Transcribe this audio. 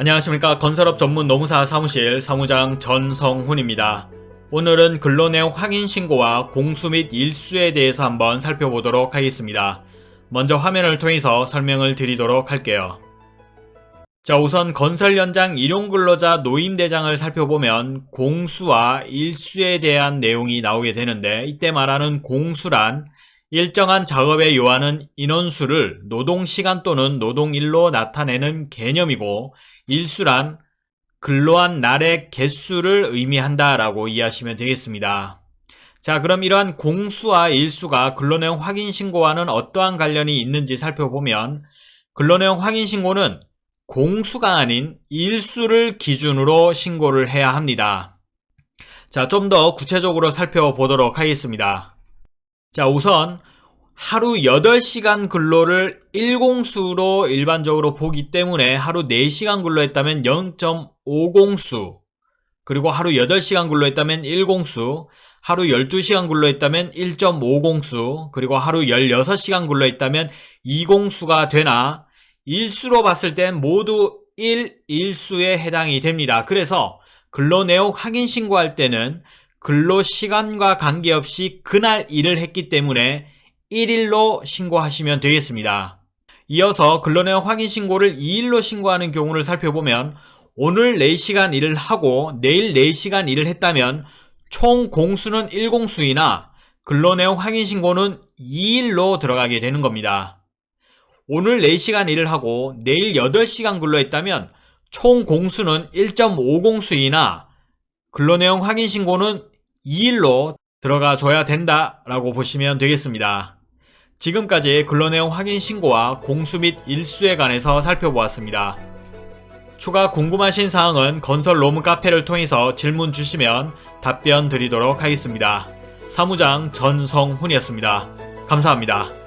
안녕하십니까 건설업 전문 노무사 사무실 사무장 전성훈입니다. 오늘은 근로내용 확인 신고와 공수 및 일수에 대해서 한번 살펴보도록 하겠습니다. 먼저 화면을 통해서 설명을 드리도록 할게요. 자 우선 건설 현장 일용근로자 노임대장을 살펴보면 공수와 일수에 대한 내용이 나오게 되는데 이때 말하는 공수란 일정한 작업에 요하는 인원수를 노동시간 또는 노동일로 나타내는 개념이고 일수란 근로한 날의 개수를 의미한다라고 이해하시면 되겠습니다. 자 그럼 이러한 공수와 일수가 근로내용 확인신고와는 어떠한 관련이 있는지 살펴보면 근로내용 확인신고는 공수가 아닌 일수를 기준으로 신고를 해야 합니다. 자 좀 더 구체적으로 살펴보도록 하겠습니다. 자 우선 하루 8시간 근로를 1공수로 일반적으로 보기 때문에 하루 4시간 근로했다면 0.5공수 그리고 하루 8시간 근로했다면 1공수 하루 12시간 근로했다면 1.5공수 그리고 하루 16시간 근로했다면 2공수가 되나 일수로 봤을 땐 모두 1, 일수에 해당이 됩니다. 그래서 근로내용 확인 신고할 때는 근로 시간과 관계없이 그날 일을 했기 때문에 1일로 신고하시면 되겠습니다. 이어서 근로내용 확인 신고를 2일로 신고하는 경우를 살펴보면 오늘 4시간 일을 하고 내일 4시간 일을 했다면 총 공수는 1공수이나 근로내용 확인 신고는 2일로 들어가게 되는 겁니다. 오늘 4시간 일을 하고 내일 8시간 근로했다면 총 공수는 1.5공수이나 근로내용 확인 신고는 2일로 들어가 줘야 된다라고 보시면 되겠습니다. 지금까지 근로내용 확인 신고와 공수 및 일수에 관해서 살펴보았습니다. 추가 궁금하신 사항은 건설 로무 카페를 통해서 질문 주시면 답변 드리도록 하겠습니다. 사무장 전성훈이었습니다. 감사합니다.